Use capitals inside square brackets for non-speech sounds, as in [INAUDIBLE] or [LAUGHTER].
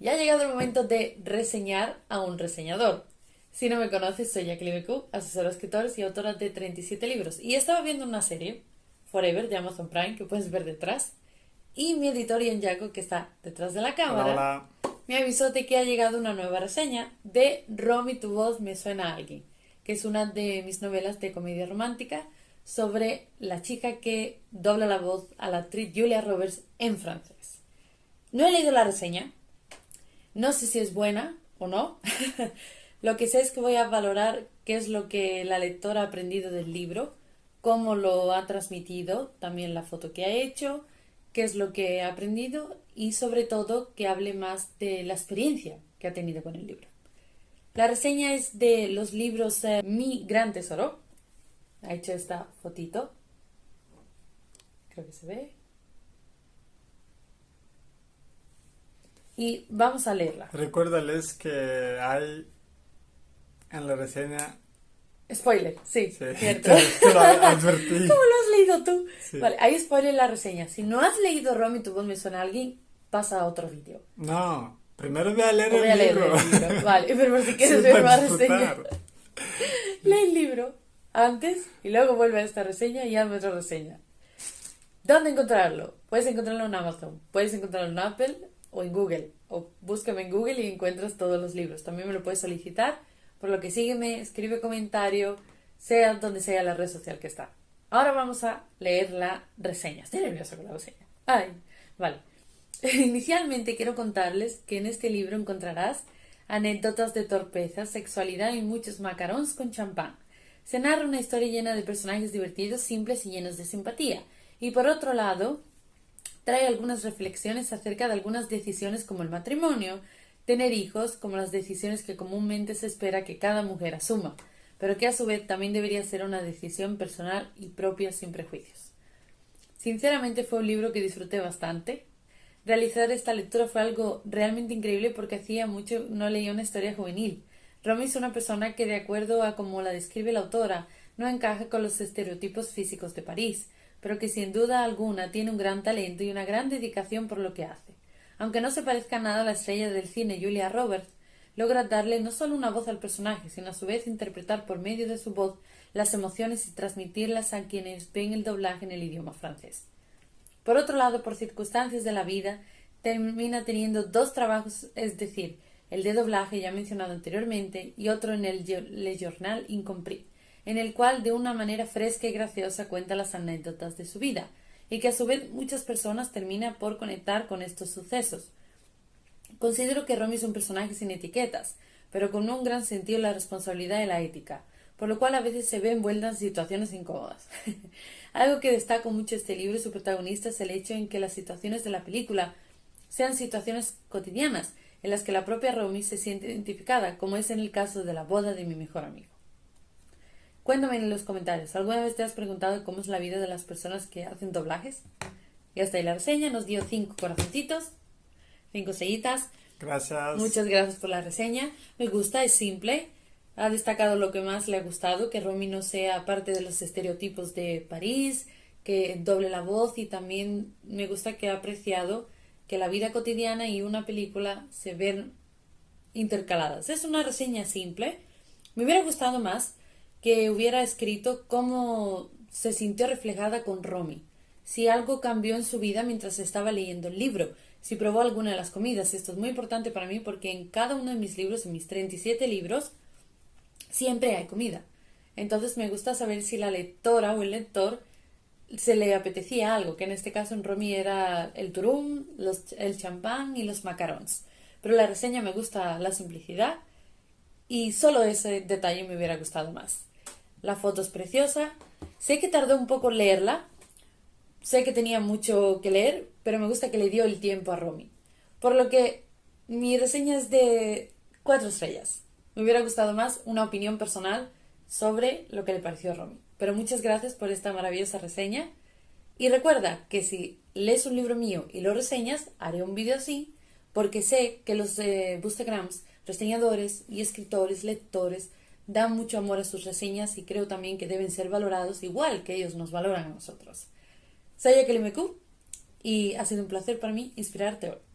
Ya ha llegado el momento de reseñar a un reseñador. Si no me conoces, soy Jacqueline BQ, asesora de escritores y autora de 37 libros. Y estaba viendo una serie, Forever, de Amazon Prime, que puedes ver detrás. Y mi editor Ian Jaco, que está detrás de la cámara, me avisó de que ha llegado una nueva reseña de Romy, tu voz me suena a alguien, que es una de mis novelas de comedia romántica sobre la chica que dobla la voz a la actriz Julia Roberts en francés. No he leído la reseña, no sé si es buena o no. [LAUGHS] lo que sé es que voy a valorar qué es lo que la lectora ha aprendido del libro, cómo lo ha transmitido, también la foto que ha hecho, qué es lo que ha aprendido y sobre todo que hable más de la experiencia que ha tenido con el libro. La reseña es de los libros eh, Mi Gran Tesoro. Ha hecho esta fotito. Creo que se ve. Y vamos a leerla. Recuérdales que hay en la reseña... Spoiler, sí, [LAUGHS] cierto. [LAUGHS] ¿Cómo lo has leído tú? Vale, hay spoiler en la reseña. Si no has leído Romy, tu voz me suena a alguien, pasa a otro vídeo. No, primero voy a leer, el, a libro. leer el libro. [LAUGHS] Vale, pero si quieres ver más reseña, lee el libro antes y luego vuelve a esta reseña y hazme otra reseña. ¿Dónde encontrarlo? Puedes encontrarlo en Amazon, puedes encontrarlo en Apple, o en Google. O búscame en Google y encuentras todos los libros. También me lo puedes solicitar. Por lo que sígueme, escribe comentario, sea donde sea la red social que está. Ahora vamos a leer la reseña. Estoy nerviosa con la reseña. Ay, vale. [LAUGHS] Inicialmente quiero contarles que en este libro encontrarás anécdotas de torpeza, sexualidad y muchos macarons con champán. Se narra una historia llena de personajes divertidos, simples y llenos de simpatía. Y por otro lado, trae algunas reflexiones acerca de algunas decisiones como el matrimonio, tener hijos, como las decisiones que comúnmente se espera que cada mujer asuma, pero que a su vez también debería ser una decisión personal y propia sin prejuicios. Sinceramente fue un libro que disfruté bastante. Realizar esta lectura fue algo realmente increíble porque hacía mucho no leía una historia juvenil. Romy es una persona que, de acuerdo a como la describe la autora, no encaja con los estereotipos físicos de París, pero que sin duda alguna tiene un gran talento y una gran dedicación por lo que hace. Aunque no se parezca nada a la estrella del cine Julia Roberts, logra darle no solo una voz al personaje, sino a su vez interpretar por medio de su voz las emociones y transmitirlas a quienes ven el doblaje en el idioma francés. Por otro lado, por circunstancias de la vida, termina teniendo dos trabajos, es decir, el de doblaje ya mencionado anteriormente y otro en el Le Journal Incompris, en el cual de una manera fresca y graciosa cuenta las anécdotas de su vida, y que a su vez muchas personas terminan por conectar con estos sucesos. Considero que Romy es un personaje sin etiquetas, pero con un gran sentido de la responsabilidad y la ética, por lo cual a veces se ve envuelta en situaciones incómodas. [LAUGHS] Algo que destaco mucho este libro y su protagonista es el hecho en que las situaciones de la película sean situaciones cotidianas, en las que la propia Romy se siente identificada, como es en el caso de la boda de mi mejor amigo. Cuéntame en los comentarios, ¿alguna vez te has preguntado cómo es la vida de las personas que hacen doblajes? Y hasta ahí la reseña, nos dio cinco corazoncitos, cinco sellitas. Gracias. Muchas gracias por la reseña. Me gusta, es simple. Ha destacado lo que más le ha gustado, que Romy no sea parte de los estereotipos de París, que doble la voz y también me gusta que ha apreciado que la vida cotidiana y una película se ven intercaladas. Es una reseña simple. Me hubiera gustado más que hubiera escrito cómo se sintió reflejada con Romy, si algo cambió en su vida mientras estaba leyendo el libro, si probó alguna de las comidas. Esto es muy importante para mí porque en cada uno de mis libros, en mis 37 libros, siempre hay comida. Entonces me gusta saber si la lectora o el lector se le apetecía algo, que en este caso en Romy era el turum, el champán y los macarons. Pero la reseña me gusta la simplicidad y solo ese detalle me hubiera gustado más. La foto es preciosa. Sé que tardó un poco en leerla. Sé que tenía mucho que leer, pero me gusta que le dio el tiempo a Romy. Por lo que mi reseña es de cuatro estrellas. Me hubiera gustado más una opinión personal sobre lo que le pareció a Romy. Pero muchas gracias por esta maravillosa reseña. Y recuerda que si lees un libro mío y lo reseñas, haré un vídeo así, porque sé que los eh, reseñadores y escritores, lectores, dan mucho amor a sus reseñas y creo también que deben ser valorados igual que ellos nos valoran a nosotros. Soy Jacqueline y ha sido un placer para mí inspirarte hoy.